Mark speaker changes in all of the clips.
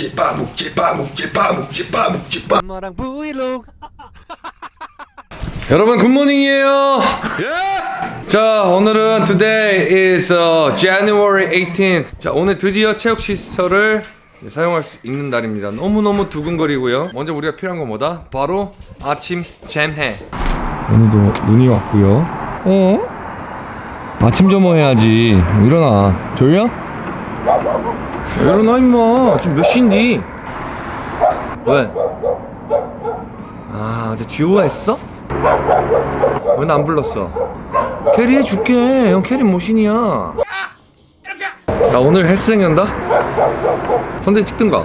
Speaker 1: 묵지 빠 묵지 빠 묵지 빠 묵지 빠 묵지 빠.
Speaker 2: 엄마랑 브이로그.
Speaker 1: 여러분 굿모닝이에요. 예! 자 오늘은 today is uh, January 18th 자 오늘 드디어 체육 시설을 사용할 수 있는 날입니다. 너무너무 두근거리고요. 먼저 우리가 필요한 건 뭐다? 바로 아침 잼해. 오늘도 눈이 왔고요. 어? 아침 점호 해야지. 일어나. 졸려? 일어나 임마 지금 몇 시인디? 왜? 아 어제 듀오 했어? 왜 나 안 불렀어? 캐리 해줄게 형 캐리 모신이야 나 오늘 헬스장 간다? 선대 찍든가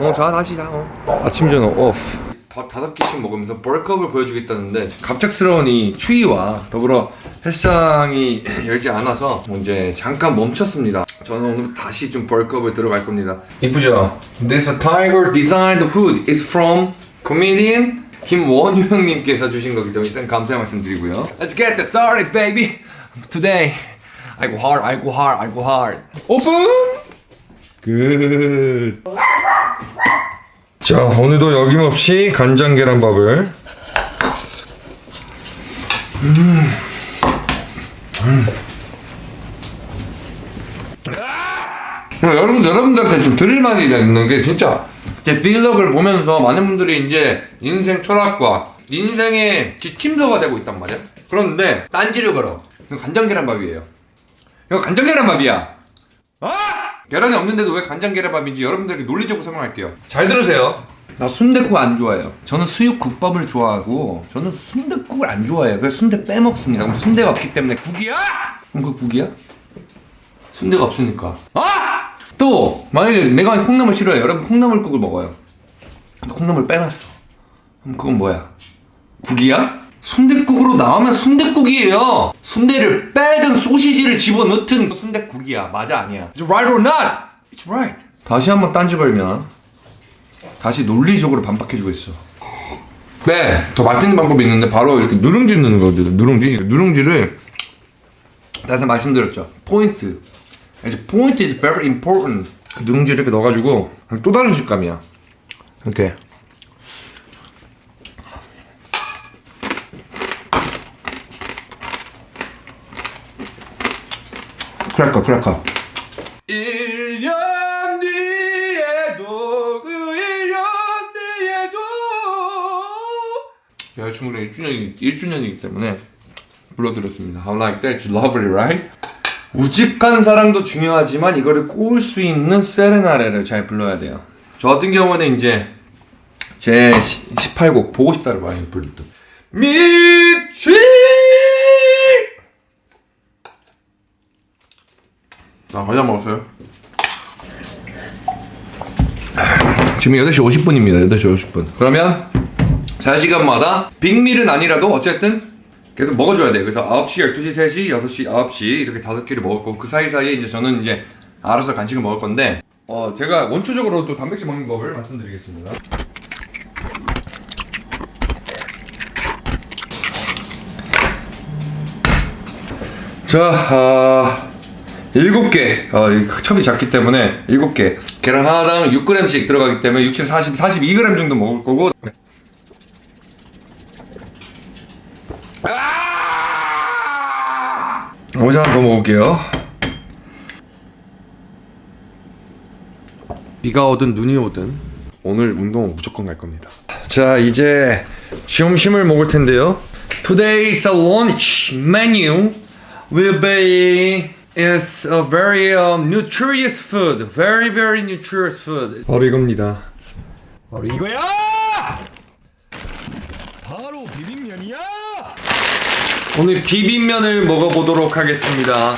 Speaker 1: 어자 다시 자 어. 아침 전어 오프 밥 다섯 개씩 먹으면서 벌크업을 보여주겠다는데 갑작스러운 이 추위와 더불어 헬스장이 열지 않아서 뭐 이제 잠깐 멈췄습니다. 저는 오늘 다시 좀 벌크업을 들어갈 겁니다. 이쁘죠? This tiger designed hood is from comedian 김원유 형님께서 주신 거기 때문에 일단 감사의 말씀 드리고요. Let's get this started baby! Today! 아이고 hard 아이고 hard 아이고 hard. 오픈 끝 자, 오늘도 여김없이 간장 계란밥을 여러분 여러분들한테 좀 드릴 말이 있는 게 진짜 제 빌럭을 보면서 많은 분들이 이제 인생 철학과 인생의 지침서가 되고 있단 말이야. 그런데 딴지를 걸어. 간장 계란밥이에요. 이거 간장 계란밥이야. 아! 계란이 없는데도 왜 간장 계란밥인지 여러분들에게 논리적으로 설명할게요. 잘 들으세요. 나 순댓국 안 좋아해요. 저는 수육국밥을 좋아하고 저는 순댓국을 안 좋아해요. 그래서 순대 빼먹습니다. 그럼 순대가 없기 때문에 국이야? 그럼 그 국이야? 순대가 없으니까. 아! 또 만약에 내가 콩나물 싫어해. 여러분 콩나물국을 먹어요. 콩나물 빼놨어. 그럼 그건 뭐야? 국이야? 순댓국으로 나오면 순댓국이에요. 순대를 빼든 소시지를 집어넣든 순댓국이야. 맞아 아니야? It's right or not? It's right. 다시 한번 딴지 걸면 다시 논리적으로 반박해주고 있어. 네, 더 맛있는 방법이 있는데 바로 이렇게 누룽지 넣는 거거든. 누룽지. 누룽지를 나한테 말씀드렸죠. 포인트. 이제 포인트 is very important. 누룽지 이렇게 넣어가지고 또 다른 식감이야. 이렇게. 크래커 크래커 1년 뒤에도 그 1년 뒤에도 여자친구랑 1주년이, 1주년이기 때문에 불러드렸습니다 How like that? It's lovely, right? 우직한 사랑도 중요하지만 이거를 꼬을 수 있는 세레나레를 잘 불러야 돼요 저 같은 경우는 이제 제 18곡 보고 싶다를 많이 불렀던 미 치나 과자 먹었어요? 지금 8시 50분입니다. 8시 50분. 그러면 4시간마다 빅밀은 아니라도 어쨌든 계속 먹어줘야 돼요. 그래서 9시, 12시, 3시, 6시, 9시 이렇게 다섯 끼를 먹을 거고 그 사이사이에 이제 저는 이제 알아서 간식을 먹을 건데 어 제가 원초적으로 또 단백질 먹는 법을 말씀드리겠습니다. 자, 아... 7개. 어, 이 첩이 작기 때문에 7개. 계란 하나당 6g씩 들어가기 때문에 6, 7, 40, 42g 정도 먹을 거고. 아! 오자 더 먹을게요. 비가 오든 눈이 오든 오늘 운동은 무조건 갈 겁니다. 자 이제 점심을 먹을 텐데요. Today's lunch menu will be is a very um, nutritious food. Very very nutritious food. 바로 이겁니다. 바로 이거야!
Speaker 2: 바로 비빔면이야
Speaker 1: 오늘 비빔면을 먹어보도록 하겠습니다.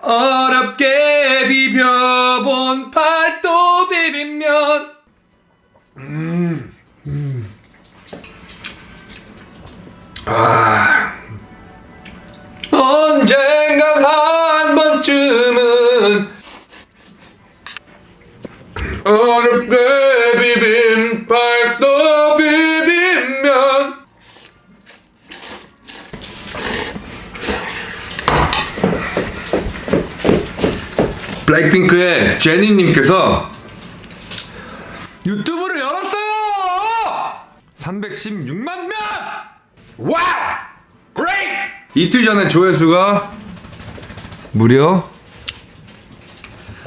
Speaker 1: 어렵게 비벼 블랙핑크의 제니님께서 유튜브를 열었어요! 316만 명! Wow! Great! 이틀 전에 조회수가 무려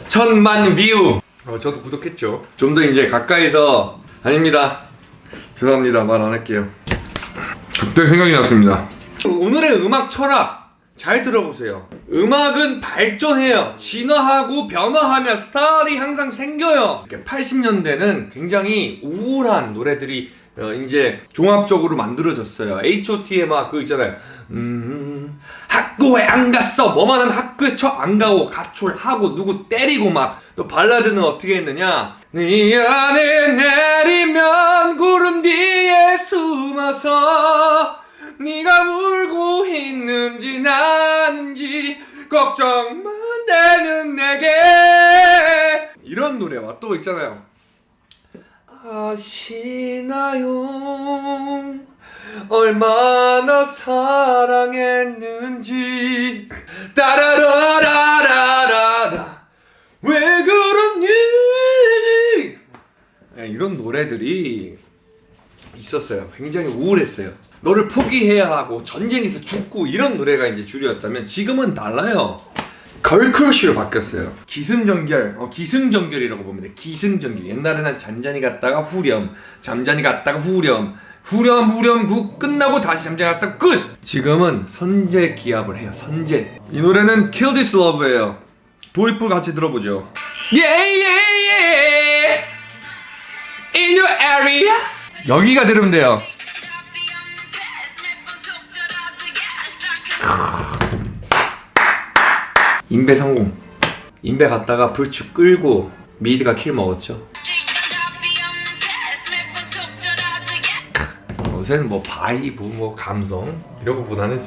Speaker 1: 천만 뷰! 어, 저도 구독했죠. 좀 더 이제 가까이서 아닙니다. 죄송합니다. 말 안 할게요. 그때 생각이 났습니다. 오늘의 음악 철학 잘 들어보세요. 음악은 발전해요. 진화하고 변화하며 스타일이 항상 생겨요. 80년대는 굉장히 우울한 노래들이 어, 이제 종합적으로 만들어졌어요. H.O.T의 막 그 있잖아요. 음, 학교에 안 갔어. 뭐만 하면 학교에 쳐안 가고 가출하고 누구 때리고 막. 또 발라드는 어떻게 했느냐? 네 안에 내리면 구름 뒤에 숨어서 네가 울고 있는지 나는지 걱정만 되는 내게 이런 노래와 또 있잖아요. 아시나요? 얼마나 사랑했는지 따라라라라라 왜 그러니 네, 이런 노래들이 있었어요. 굉장히 우울했어요. 너를 포기해야 하고 전쟁에서 죽고 이런 노래가 이제 주류였다면 지금은 달라요. 걸크러쉬로 바뀌었어요. 기승전결, 어, 기승전결이라고 돼. 기승전결. 옛날에는 잔잔히 갔다가 후렴, 잠잔히 갔다가 후렴, 후렴 후렴 구 끝나고 다시 잠잠히 갔다가 끝. 지금은 선제 기합을 해요. 선제. 이 노래는 Kill This Love예요. 도입부 같이 들어보죠. Yeah yeah yeah. In your area. 여기가 들으면 돼요. 인베 성공. 인베 갔다가 불축 끌고 미드가 킬 먹었죠. 요새는 뭐 vibe 뭐 감성 이런 거보다는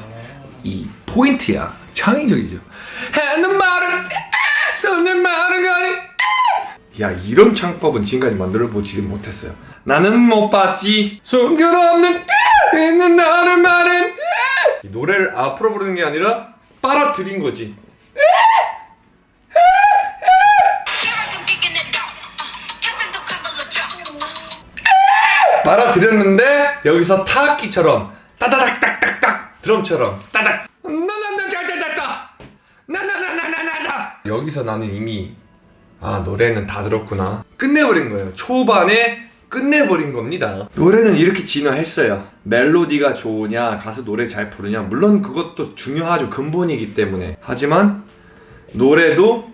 Speaker 1: 이 포인트야 창의적이죠. 하는 말은 쏟는 말은 가니 야 이런 창법은 지금까지 만들어 보지 못했어요. 나는 못 봤지 숨겨없는 있는 나는 말은 이 노래를 앞으로 부르는 게 아니라 빨아들인 거지. 빨아들였는데 여기서 타악기처럼 따다닥 딱딱딱 드럼처럼 따닥 나나나나나나 나 나나나나나나 여기서 나는 이미 아 노래는 다 들었구나. 끝내버린 거예요. 초반에 끝내버린 겁니다. 노래는 이렇게 진화했어요. 멜로디가 좋으냐 가수 노래 잘 부르냐 물론 그것도 중요하죠. 근본이기 때문에. 하지만 노래도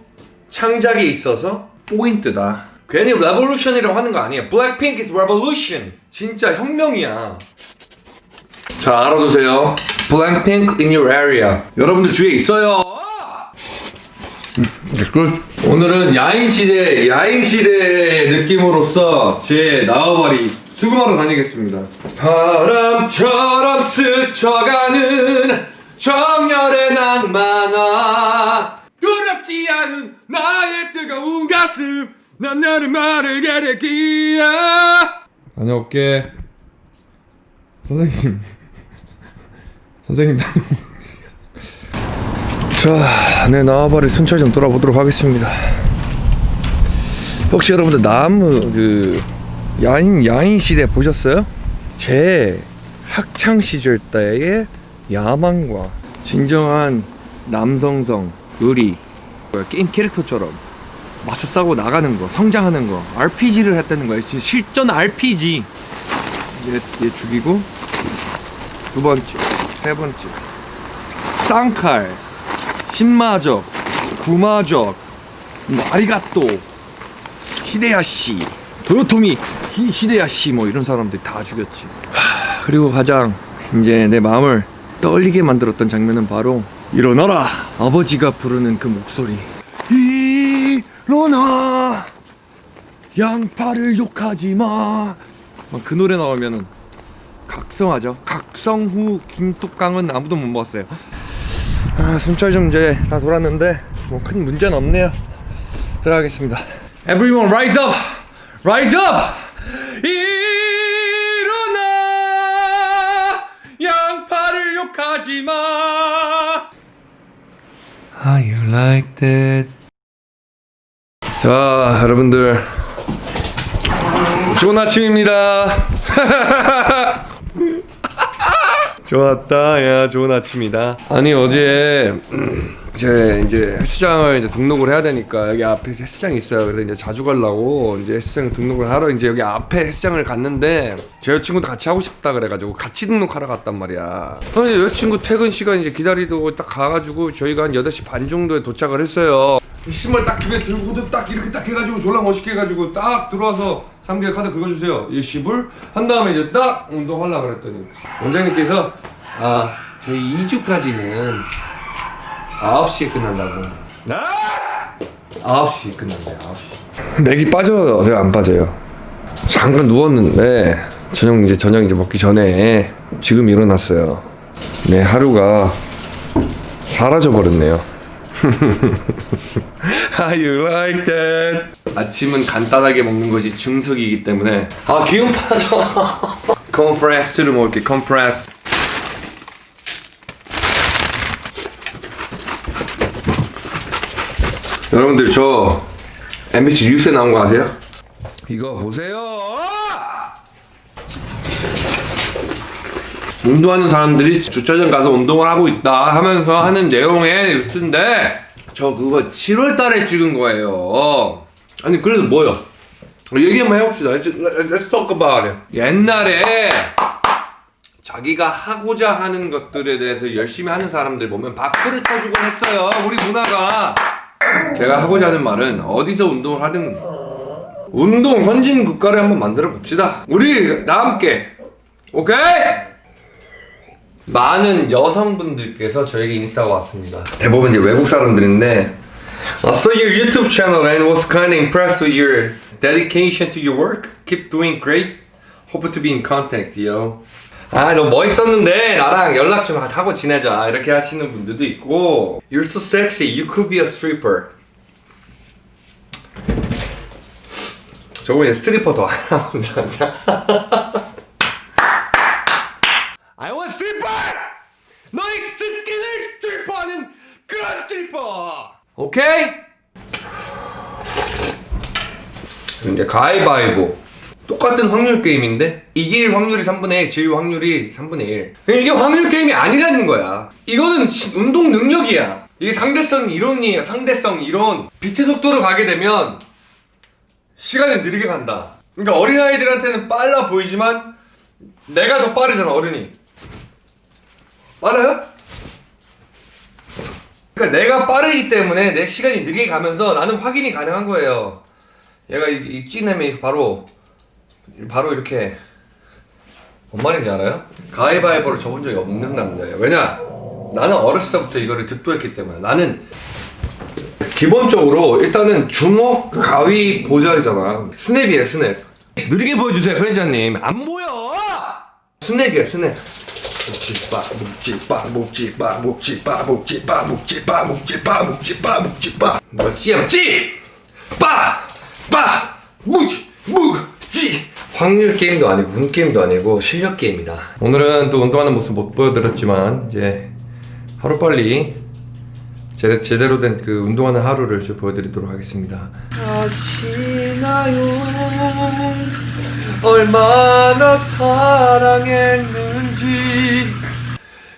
Speaker 1: 창작에 있어서 포인트다. 괜히 revolution이라고 하는 거 아니에요. 블랙핑크 is revolution. 진짜 혁명이야. 자 알아두세요. 블랙핑크 in your area. 여러분들 주위에 있어요. Good. 오늘은 야인시대 야인시대의 느낌으로서 제 나와바리 수금하러 다니겠습니다. 바람처럼 스쳐가는 정열의 낭만아. 두렵지 않은 나의 뜨거운 가슴 난 나를 마르게 되기야. 다녀올게. 선생님. 선생님 자, 네 나와바리 순찰 좀 돌아보도록 하겠습니다. 혹시 여러분들 나무 그 야인 야인 시대 보셨어요? 제 학창 시절 때의 야망과 진정한 남성성 의리 게임 캐릭터처럼 맞서 싸고 나가는 거 성장하는 거 RPG를 했다는 거예요 실전 RPG 얘, 얘 죽이고 두 번째 세 번째 쌍칼 신마적 구마적 뭐 아리가또 히데야시 도요토미 히, 히데야시 뭐 이런 사람들 다 죽였지 하, 그리고 가장 이제 내 마음을 떨리게 만들었던 장면은 바로 일어나라 아버지가 부르는 그 목소리 일어나 양파를 욕하지 마. 그 노래 나오면은 각성하죠. 각성 후 김뚝강은 아무도 못 먹었어요. 아, 순찰 좀 이제 다 돌았는데 뭐 큰 문제는 없네요. 들어가겠습니다. Everyone rise up, rise up. 일어나 양파를 욕하지 마. How you like that? 자, 여러분들. 좋은 아침입니다. 좋았다. 야, 좋은 아침이다. 아니, 어제, 음, 제 이제 헬스장을 이제 등록을 해야 되니까 여기 앞에 헬스장이 있어요. 그래서 이제 자주 가려고 이제 헬스장 등록을 하러 이제 여기 앞에 헬스장을 갔는데 제 여자친구도 같이 하고 싶다 그래가지고 같이 등록하러 갔단 말이야. 근데 여자친구 퇴근 시간 이제 기다리고 딱 가가지고 저희가 한 8시 반 정도에 도착을 했어요. 이 신발 딱 두개 들고 딱 이렇게 딱 해가지고 졸라 멋있게 해가지고 딱 들어와서 3개월 카드 긁어주세요. 이 시불 한 다음에 이제 딱 운동하려고 그랬더니 원장님께서 아 저희 2주까지는 9시에 끝난다고. 나? 9시에 끝난대요. 9시. 맥이 빠져요. 안 빠져요. 잠깐 누웠는데 저녁 이제 저녁 이제 먹기 전에 지금 일어났어요. 내 하루가 사라져 버렸네요. How you like that? 아침은 간단하게 먹는 것이 정석이기 때문에 아 기운 빠져. 콘푸로스트를 먹을게. 콘푸로스트. 여러분들 저 MBC 뉴스에 나온 거 아세요? 이거 보세요. 운동하는 사람들이 주차장 가서 운동을 하고 있다 하면서 하는 내용의 뉴스인데 저 그거 7월 달에 찍은 거예요. 아니 그래도 뭐요? 얘기 한번 해봅시다. Let's, talk about it. 옛날에 자기가 하고자 하는 것들에 대해서 열심히 하는 사람들 보면 박수를 쳐주곤 했어요. 우리 문화가. 제가 하고자 하는 말은 어디서 운동을 하든 운동 선진 국가를 한번 만들어 봅시다. 우리 다 함께. 오케이? 많은 여성분들께서 저에게 인싸가 왔습니다. 대부분 이제 외국 사람들인데 I saw your YouTube channel and was kind of impressed with your dedication to your work. Keep doing great. Hope to be in contact, yo. 아, 너 멋있었는데 나랑 연락 좀 하고 지내자. 이렇게 하시는 분들도 있고 You're so sexy. You could be a stripper. 저번에 스트리퍼 더 하나 자 I want stripper! 너의 스킨을 스트리퍼하는 그런 스트리퍼! 오케이? 이제 가위바위보. 똑같은 확률 게임인데? 이길 확률이 3분의 1, 질 확률이 3분의 1 이게 확률 게임이 아니라는 거야. 이거는 시- 운동 능력이야. 이게 상대성 이론이에요 상대성 이론 빛의 속도로 가게 되면 시간이 느리게 간다. 그러니까 어린아이들한테는 빨라 보이지만 내가 더 빠르잖아 어른이. 빨라요? 그러니까 내가 빠르기 때문에 내 시간이 느리게 가면서 나는 확인이 가능한 거예요. 얘가 이, 이 찌냄이 바로 바로 이렇게 뭔 말인지 알아요? 가위바위보를 접은 적이 없는 남자예요. 왜냐? 나는 어렸을 때부터 이거를 득도했기 때문에 나는 기본적으로 일단은 주먹 가위 보자잖아. 스냅이에요 스냅. 느리게 보여주세요 편집자님. 안 보여. 스냅이야 스냅. 묵찌빠 묵찌빠 묵찌빠 묵찌빠 묵찌빠 묵찌빠 묵찌빠 묵찌빠 묵찌빠. 뭐지야 묵찌! 빠빠! 묵찌 묵찌! 확률 게임도 아니고 운 게임도 아니고 실력 게임이다. 오늘은 또 운동하는 모습 못 보여드렸지만 이제 하루빨리 제, 제대로 된 그 운동하는 하루를 좀 보여드리도록 하겠습니다. 아시나요? 얼마나 사랑했는지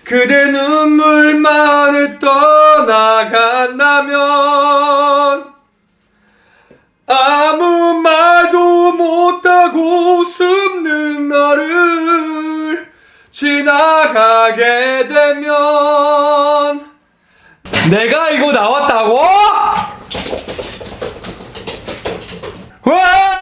Speaker 1: 그대 눈물만을 떠나간다면 아무 말도 못하고 숨는 너를 지나가게 되면 내가 이거 나왔다고? 와!